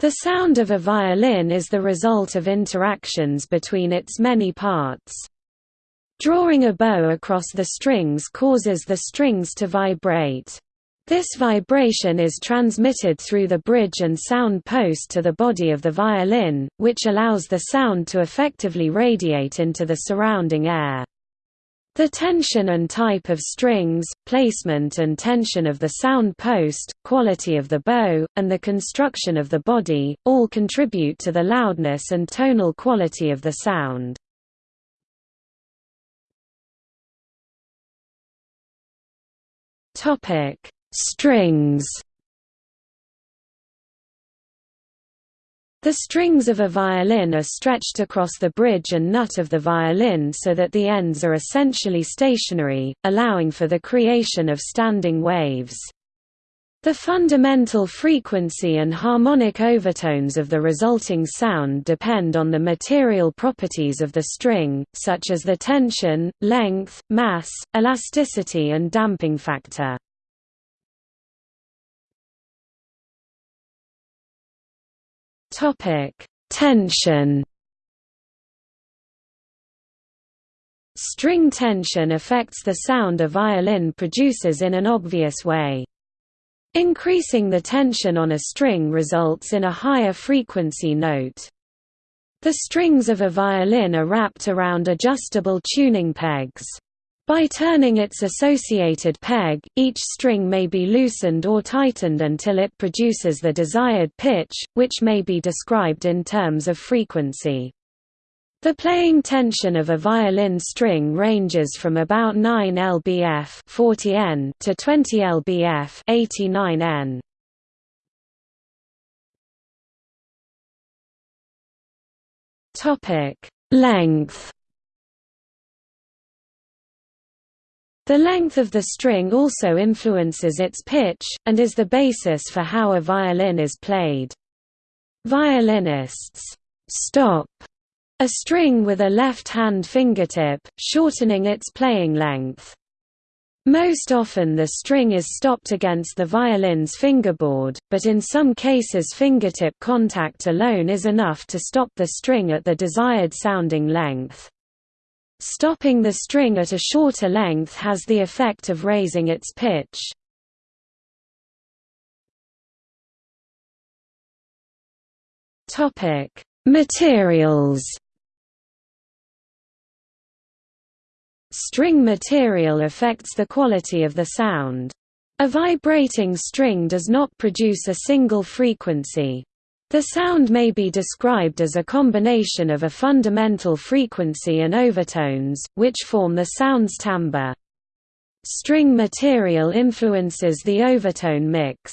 The sound of a violin is the result of interactions between its many parts. Drawing a bow across the strings causes the strings to vibrate. This vibration is transmitted through the bridge and sound post to the body of the violin, which allows the sound to effectively radiate into the surrounding air. The tension and type of strings, placement and tension of the sound post, quality of the bow, and the construction of the body, all contribute to the loudness and tonal quality of the sound. Strings The strings of a violin are stretched across the bridge and nut of the violin so that the ends are essentially stationary, allowing for the creation of standing waves. The fundamental frequency and harmonic overtones of the resulting sound depend on the material properties of the string, such as the tension, length, mass, elasticity and damping factor. Topic: Tension. String tension affects the sound a violin produces in an obvious way. Increasing the tension on a string results in a higher frequency note. The strings of a violin are wrapped around adjustable tuning pegs. By turning its associated peg, each string may be loosened or tightened until it produces the desired pitch, which may be described in terms of frequency. The playing tension of a violin string ranges from about 9 lbf 40 N to 20 lbf 89 N. Topic: Length The length of the string also influences its pitch, and is the basis for how a violin is played. Violinists stop a string with a left-hand fingertip, shortening its playing length. Most often the string is stopped against the violin's fingerboard, but in some cases fingertip contact alone is enough to stop the string at the desired sounding length. Stopping the string at a shorter length has the effect of raising its pitch. Topic: Materials. String material affects the quality of the sound. A vibrating string does not produce a single frequency. The sound may be described as a combination of a fundamental frequency and overtones, which form the sound's timbre. String material influences the overtone mix.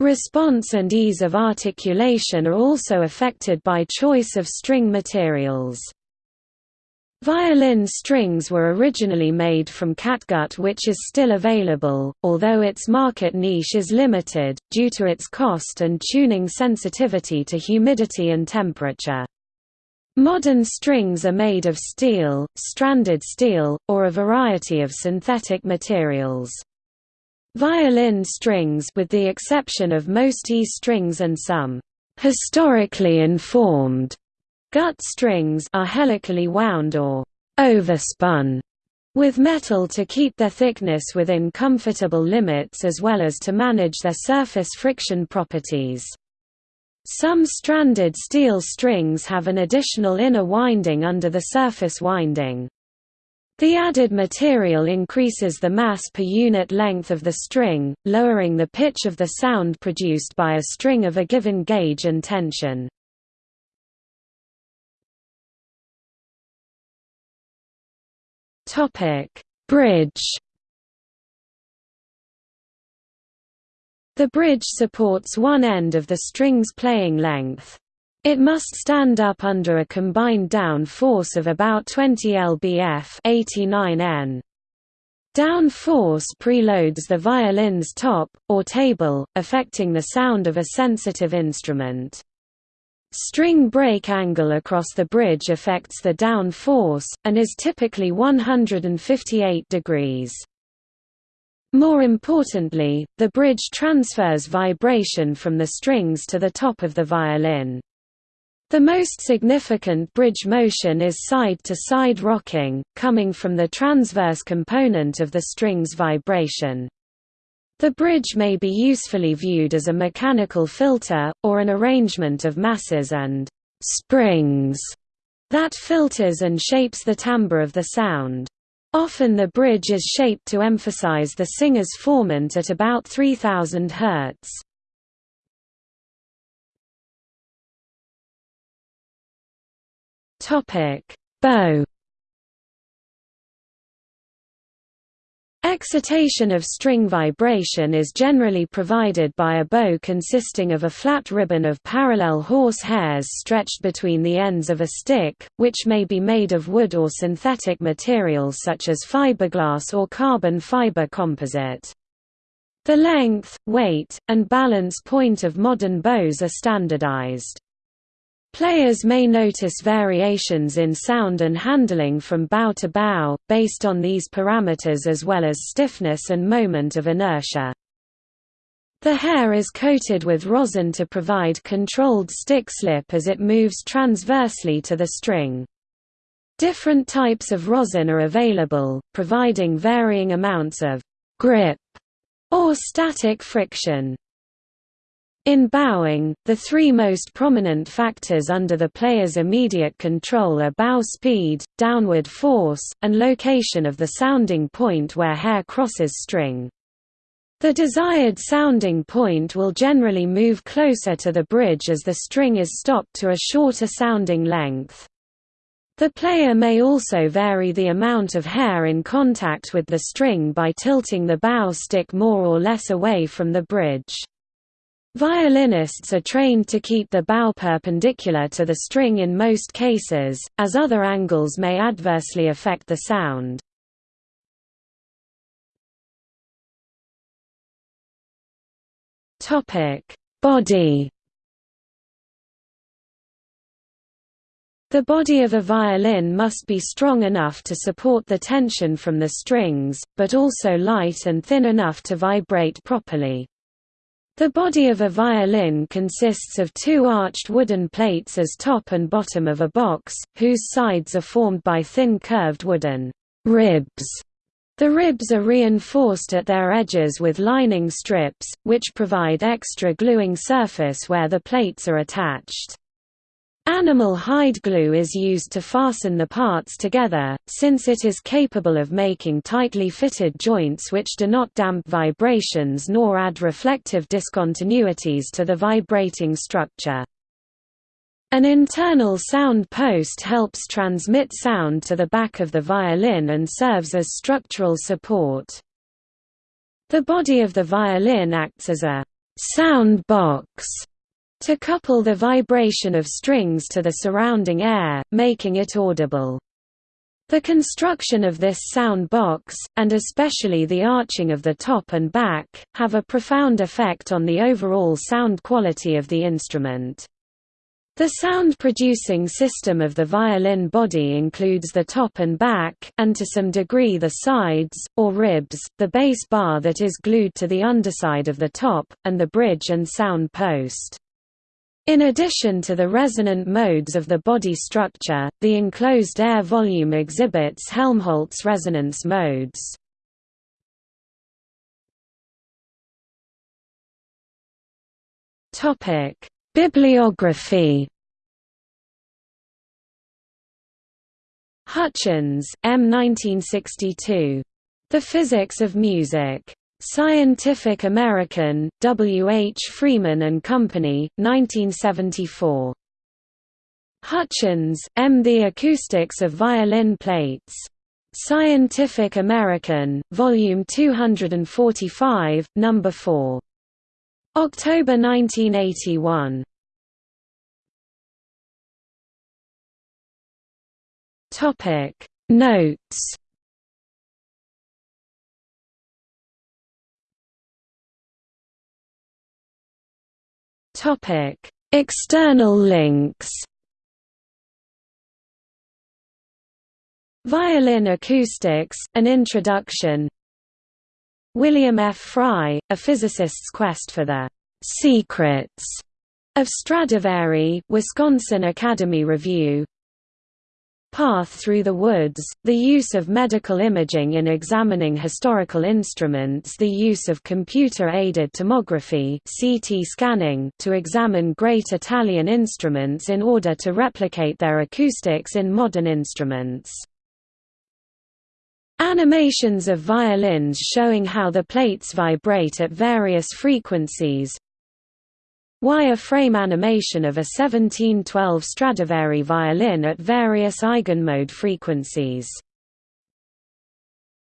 Response and ease of articulation are also affected by choice of string materials. Violin strings were originally made from catgut which is still available, although its market niche is limited, due to its cost and tuning sensitivity to humidity and temperature. Modern strings are made of steel, stranded steel, or a variety of synthetic materials. Violin strings with the exception of most E strings and some historically informed Gut strings are helically wound or overspun with metal to keep their thickness within comfortable limits as well as to manage their surface friction properties. Some stranded steel strings have an additional inner winding under the surface winding. The added material increases the mass per unit length of the string, lowering the pitch of the sound produced by a string of a given gauge and tension. Topic: Bridge. The bridge supports one end of the string's playing length. It must stand up under a combined down force of about 20 lbf 89 N. Down force preloads the violin's top, or table, affecting the sound of a sensitive instrument. String break angle across the bridge affects the down force, and is typically 158 degrees. More importantly, the bridge transfers vibration from the strings to the top of the violin. The most significant bridge motion is side-to-side -side rocking, coming from the transverse component of the string's vibration. The bridge may be usefully viewed as a mechanical filter, or an arrangement of masses and springs that filters and shapes the timbre of the sound. Often the bridge is shaped to emphasize the singer's formant at about 3000 Hz. Topic: Bow Excitation of string vibration is generally provided by a bow consisting of a flat ribbon of parallel horse hairs stretched between the ends of a stick, which may be made of wood or synthetic materials such as fiberglass or carbon fiber composite. The length, weight, and balance point of modern bows are standardized. Players may notice variations in sound and handling from bow to bow, based on these parameters as well as stiffness and moment of inertia. The hair is coated with rosin to provide controlled stick slip as it moves transversely to the string. Different types of rosin are available, providing varying amounts of grip or static friction. In bowing, the three most prominent factors under the player's immediate control are bow speed, downward force, and location of the sounding point where hair crosses string. The desired sounding point will generally move closer to the bridge as the string is stopped to a shorter sounding length. The player may also vary the amount of hair in contact with the string by tilting the bow stick more or less away from the bridge. Violinists are trained to keep the bow perpendicular to the string in most cases, as other angles may adversely affect the sound. Body The body of a violin must be strong enough to support the tension from the strings, but also light and thin enough to vibrate properly. The body of a violin consists of two arched wooden plates as top and bottom of a box, whose sides are formed by thin curved wooden ribs. The ribs are reinforced at their edges with lining strips, which provide extra gluing surface where the plates are attached. Animal hide glue is used to fasten the parts together, since it is capable of making tightly fitted joints which do not damp vibrations nor add reflective discontinuities to the vibrating structure. An internal sound post helps transmit sound to the back of the violin and serves as structural support. The body of the violin acts as a sound box to couple the vibration of strings to the surrounding air, making it audible. The construction of this sound box, and especially the arching of the top and back, have a profound effect on the overall sound quality of the instrument. The sound-producing system of the violin body includes the top and back and to some degree the sides, or ribs, the bass bar that is glued to the underside of the top, and the bridge and sound post. In addition to the resonant modes of the body structure, the enclosed air volume exhibits Helmholtz resonance modes. Bibliography Hutchins, M. 1962. The Physics of Music. Scientific American, W. H. Freeman and Company, 1974. Hutchins, M. The Acoustics of Violin Plates. Scientific American, Volume 245, No. 4. October 1981. Notes Topic: External links. Violin acoustics: An introduction. William F. Fry, A Physicist's Quest for the Secrets of Stradivari Wisconsin Academy Review Path Through the Woods, the use of medical imaging in examining historical instruments the use of computer-aided tomography CT scanning to examine great Italian instruments in order to replicate their acoustics in modern instruments. Animations of violins showing how the plates vibrate at various frequencies Wire-frame animation of a 1712 Stradivari violin at various eigenmode frequencies